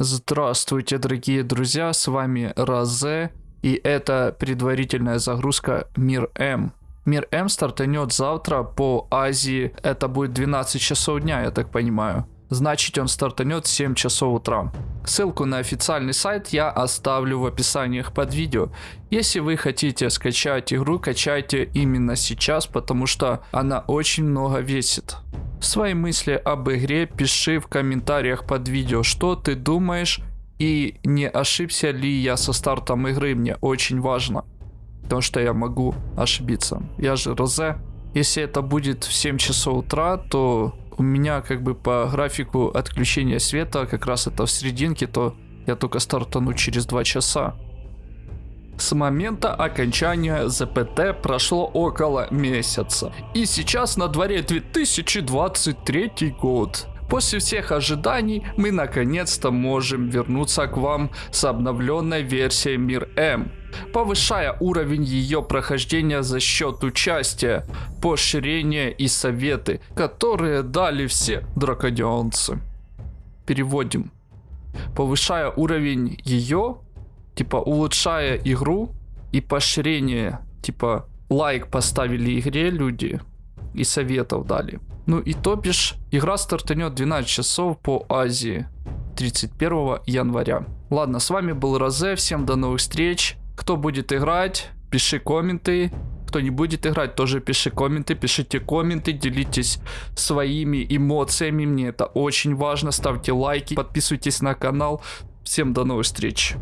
Здравствуйте, дорогие друзья, с вами Розе, и это предварительная загрузка Мир М. Мир М стартанет завтра по Азии, это будет 12 часов дня, я так понимаю. Значит, он стартанет в 7 часов утра. Ссылку на официальный сайт я оставлю в описаниях под видео. Если вы хотите скачать игру, качайте именно сейчас, потому что она очень много весит. Свои мысли об игре пиши в комментариях под видео, что ты думаешь и не ошибся ли я со стартом игры, мне очень важно. Потому что я могу ошибиться. Я же Розе. Если это будет в 7 часов утра, то у меня как бы по графику отключения света, как раз это в серединке, то я только стартану через 2 часа. С момента окончания ЗПТ прошло около месяца. И сейчас на дворе 2023 год. После всех ожиданий мы наконец-то можем вернуться к вам с обновленной версией Мир М, повышая уровень ее прохождения за счет участия, поощрения и советы, которые дали все дракодионцы. Переводим. Повышая уровень ее типа улучшая игру и поощрение, типа лайк поставили игре люди и советов дали. Ну и то бишь, игра стартанет 12 часов по Азии 31 января. Ладно, с вами был Розе, всем до новых встреч. Кто будет играть, пиши комменты. Кто не будет играть, тоже пиши комменты, пишите комменты, делитесь своими эмоциями, мне это очень важно. Ставьте лайки, подписывайтесь на канал. Всем до новых встреч.